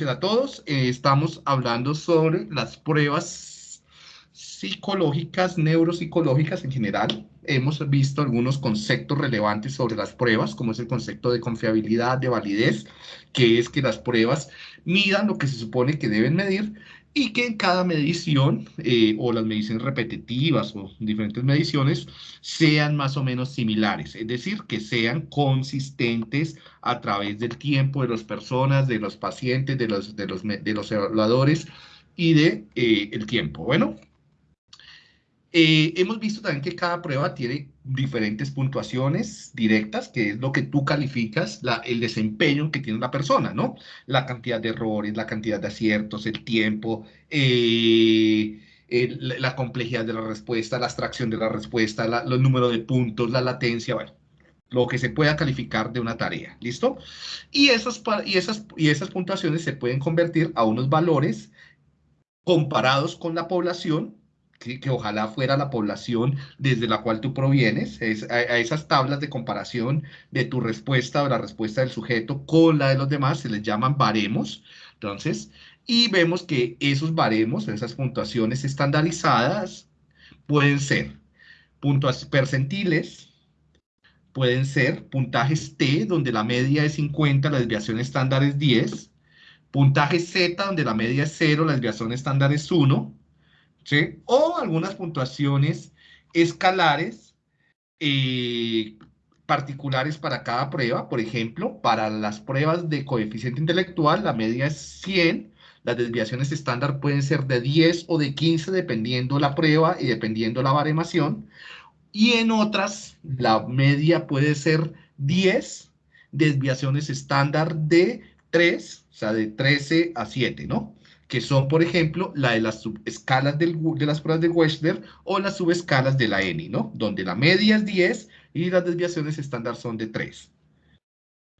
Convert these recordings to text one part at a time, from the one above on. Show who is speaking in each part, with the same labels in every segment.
Speaker 1: a todos. Eh, estamos hablando sobre las pruebas psicológicas, neuropsicológicas en general. Hemos visto algunos conceptos relevantes sobre las pruebas, como es el concepto de confiabilidad, de validez, que es que las pruebas midan lo que se supone que deben medir y que en cada medición eh, o las mediciones repetitivas o diferentes mediciones sean más o menos similares, es decir, que sean consistentes a través del tiempo de las personas, de los pacientes, de los, de los, de los evaluadores y de eh, el tiempo. Bueno, eh, hemos visto también que cada prueba tiene diferentes puntuaciones directas, que es lo que tú calificas el desempeño que tiene la persona, ¿no? La cantidad de errores, la cantidad de aciertos, el tiempo, eh, la complejidad de la respuesta, la abstracción de la respuesta, la, los números de puntos, la latencia, bueno, lo que se pueda calificar de una tarea, ¿listo? Y esas, y esas, y esas puntuaciones se pueden convertir a unos valores comparados con la población que, ojalá fuera la población desde la cual tú provienes, a, esas tablas de comparación de tu respuesta o la respuesta del sujeto con la de los demás, se les llaman baremos. Entonces, y vemos que esos baremos, esas puntuaciones estandarizadas, pueden ser puntos percentiles, pueden ser puntajes T, donde la media es 50, la desviación estándar es 10, puntaje Z, donde la media es 0, la desviación estándar es 1, o algunas puntuaciones escalares eh, particulares para cada prueba. Por ejemplo, para las pruebas de coeficiente intelectual, la media es 100. Las desviaciones estándar pueden ser de 10 o de 15, dependiendo la prueba y dependiendo la baremación. Y en otras, la media puede ser 10, desviaciones estándar de 3, o sea, de 13 a 7, ¿no? Que son, por ejemplo, la de las subescalas de las pruebas de Wechsler o las subescalas de la ENI, ¿no? Donde la media es 10 y las desviaciones estándar son de 3.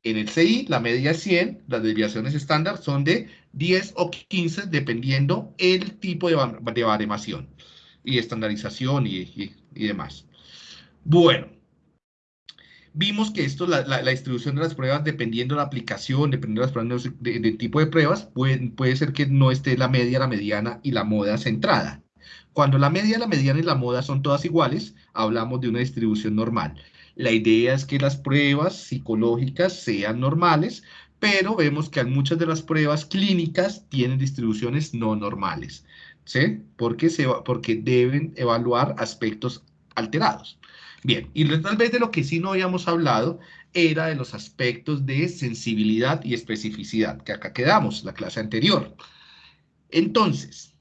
Speaker 1: En el CI, la media es 100, las desviaciones estándar son de 10 o 15, dependiendo el tipo de, de baremación y estandarización y demás. Bueno, Vimos que esto, la, distribución de las pruebas, dependiendo de la aplicación, dependiendo de las pruebas de, tipo de pruebas, puede, puede ser que no esté la media, la mediana y la moda centrada. Cuando la media, la mediana y la moda son todas iguales, hablamos de una distribución normal. La idea es que las pruebas psicológicas sean normales, pero vemos que muchas de las pruebas clínicas tienen distribuciones no normales, ¿sí? Porque, se, porque deben evaluar aspectos alterados. Bien, y tal vez de lo que sí no habíamos hablado era de los aspectos de sensibilidad y especificidad, que acá quedamos, la clase anterior. Entonces,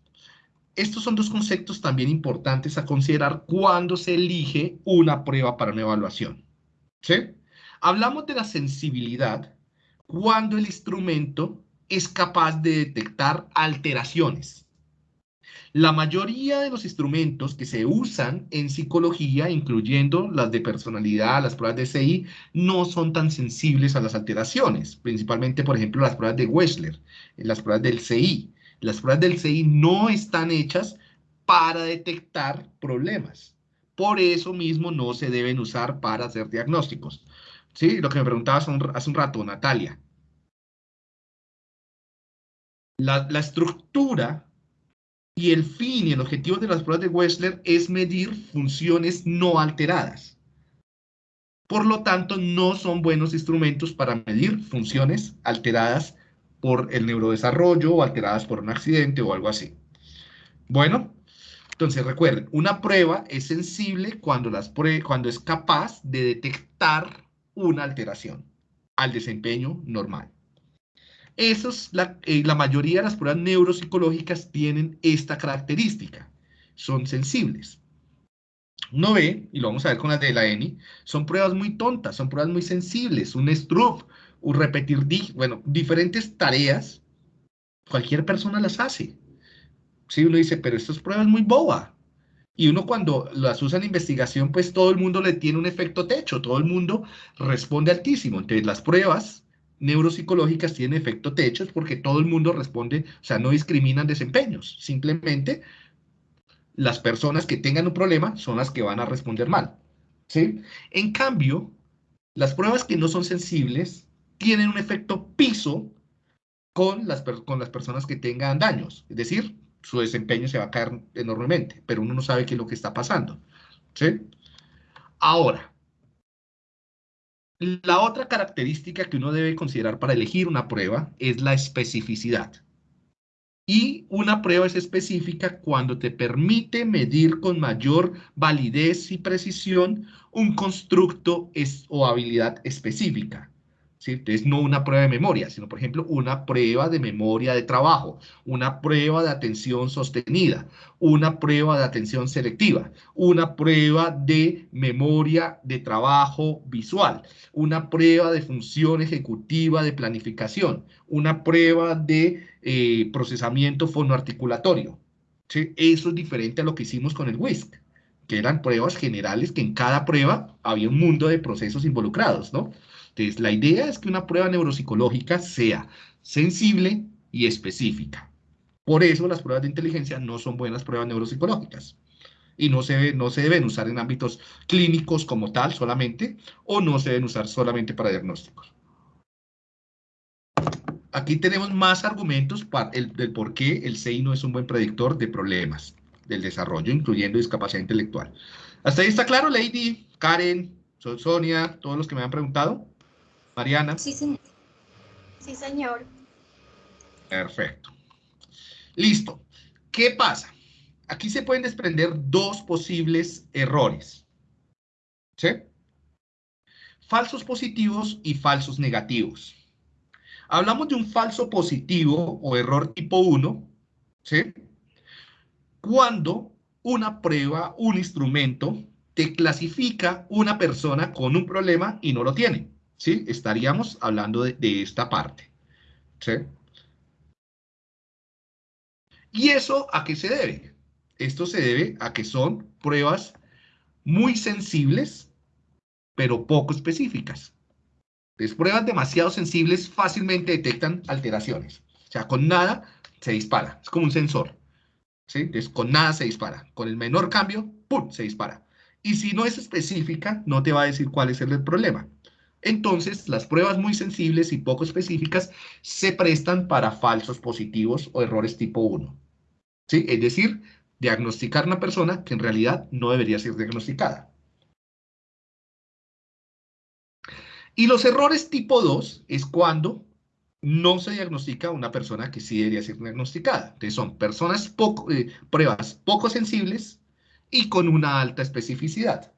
Speaker 1: estos son dos conceptos también importantes a considerar cuando se elige una prueba para una evaluación. ¿Sí? Hablamos de la sensibilidad cuando el instrumento es capaz de detectar alteraciones la mayoría de los instrumentos que se usan en psicología, incluyendo las de personalidad, las pruebas de CI, no son tan sensibles a las alteraciones, principalmente, por ejemplo, las pruebas de Wechsler, las pruebas del CI. Las pruebas del CI no están hechas para detectar problemas. Por eso mismo no se deben usar para hacer diagnósticos. ¿Sí? Lo que me preguntabas hace un rato, Natalia. La estructura y el fin y el objetivo de las pruebas de Wechsler es medir funciones no alteradas. Por lo tanto, no son buenos instrumentos para medir funciones alteradas por el neurodesarrollo o alteradas por un accidente o algo así. Bueno, entonces recuerden, una prueba es sensible cuando, es capaz de detectar una alteración al desempeño normal. Esos, la, eh, la mayoría de las pruebas neuropsicológicas tienen esta característica. Son sensibles. No ve, y lo vamos a ver con las de la ENI, son pruebas muy tontas, son pruebas muy sensibles, un STRUP, un repetir, bueno, diferentes tareas, cualquier persona las hace. Si uno dice, pero esto es prueba muy boba. Y uno cuando las usa en investigación, pues todo el mundo le tiene un efecto techo, todo el mundo responde altísimo. Entonces las pruebas neuropsicológicas tienen efecto techos porque todo el mundo responde, o sea, no discriminan desempeños, simplemente las personas que tengan un problema son las que van a responder mal. ¿sí? En cambio, las pruebas que no son sensibles tienen un efecto piso con las, con las personas que tengan daños. Es decir, su desempeño se va a caer enormemente, pero uno no sabe qué es lo que está pasando. ¿sí? Ahora, la otra característica que uno debe considerar para elegir una prueba es la especificidad. Y una prueba es específica cuando te permite medir con mayor validez y precisión un constructo o habilidad específica. Entonces, no una prueba de memoria, sino, por ejemplo, una prueba de memoria de trabajo, una prueba de atención sostenida, una prueba de atención selectiva, una prueba de memoria de trabajo visual, una prueba de función ejecutiva de planificación, una prueba de eh, procesamiento fonoarticulatorio. Eso es diferente a lo que hicimos con el WISC, que eran pruebas generales que en cada prueba había un mundo de procesos involucrados, ¿no? Entonces, la idea es que una prueba neuropsicológica sea sensible y específica. Por eso las pruebas de inteligencia no son buenas pruebas neuropsicológicas y no se, no se deben usar en ámbitos clínicos como tal solamente o no se deben usar solamente para diagnósticos. Aquí tenemos más argumentos para el, del por qué el CI no es un buen predictor de problemas del desarrollo, incluyendo discapacidad intelectual. ¿Hasta ahí está claro, Lady, Karen, Sonia, todos los que me han preguntado? Mariana.
Speaker 2: Sí, señor. Sí, señor.
Speaker 1: Perfecto. Listo. ¿Qué pasa? Aquí se pueden desprender dos posibles errores. ¿Sí? Falsos positivos y falsos negativos. Hablamos de un falso positivo o error tipo 1, ¿sí? Cuando una prueba, un instrumento, te clasifica una persona con un problema y no lo tiene. ¿Sí? Estaríamos hablando de, esta parte, ¿sí? ¿Y eso a qué se debe? Esto se debe a que son pruebas muy sensibles, pero poco específicas. Las pruebas demasiado sensibles fácilmente detectan alteraciones. O sea, con nada se dispara. Es como un sensor. ¿sí? Con nada se dispara. Con el menor cambio, ¡pum!, se dispara. Y si no es específica, no te va a decir cuál es el problema. Entonces, las pruebas muy sensibles y poco específicas se prestan para falsos positivos o errores tipo 1. ¿Sí? Es decir, diagnosticar una persona que en realidad no debería ser diagnosticada. Y los errores tipo 2 es cuando no se diagnostica una persona que sí debería ser diagnosticada. Entonces son personas poco, eh, pruebas poco sensibles y con una alta especificidad.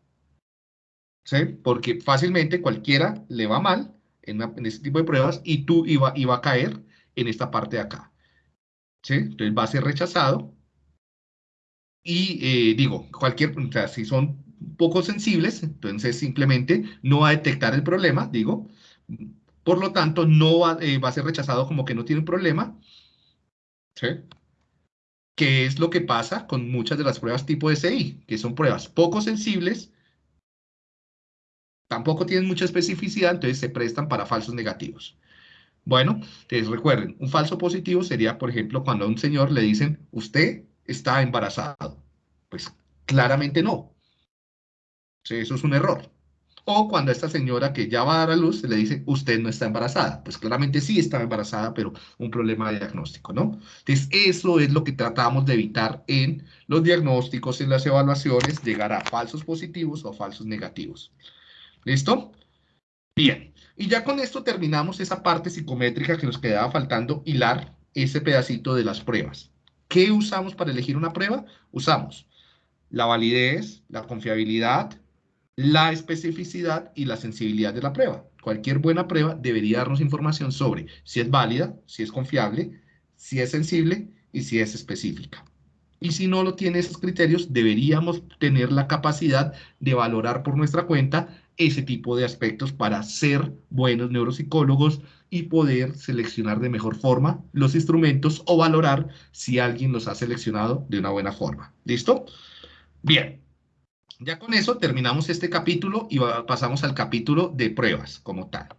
Speaker 1: ¿Sí? Porque fácilmente cualquiera le va mal en, este tipo de pruebas y tú iba, iba a caer en esta parte de acá. ¿sí? Entonces va a ser rechazado. Y eh, digo, cualquier, o sea, si son poco sensibles, entonces simplemente no va a detectar el problema, digo. Por lo tanto, no va, eh, va a ser rechazado como que no tiene problema. ¿Sí? ¿Qué es lo que pasa con muchas de las pruebas tipo SI? Que son pruebas poco sensibles tampoco tienen mucha especificidad, entonces se prestan para falsos negativos. Bueno, entonces recuerden, un falso positivo sería, por ejemplo, cuando a un señor le dicen, usted está embarazado. Pues claramente no. eso es un error. O cuando a esta señora que ya va a dar a luz se le dice, usted no está embarazada. Pues claramente sí está embarazada, pero un problema de diagnóstico, ¿no? Entonces, eso es lo que tratamos de evitar en los diagnósticos, en las evaluaciones, llegar a falsos positivos o falsos negativos. ¿Listo? Bien. Y ya con esto terminamos esa parte psicométrica que nos quedaba faltando hilar ese pedacito de las pruebas. ¿Qué usamos para elegir una prueba? Usamos la validez, la confiabilidad, la especificidad y la sensibilidad de la prueba. Cualquier buena prueba debería darnos información sobre si es válida, si es confiable, si es sensible y si es específica. Y si no lo tiene esos criterios, deberíamos tener la capacidad de valorar por nuestra cuenta ese tipo de aspectos para ser buenos neuropsicólogos y poder seleccionar de mejor forma los instrumentos o valorar si alguien los ha seleccionado de una buena forma. ¿Listo? Bien. Ya con eso terminamos este capítulo y pasamos al capítulo de pruebas como tal.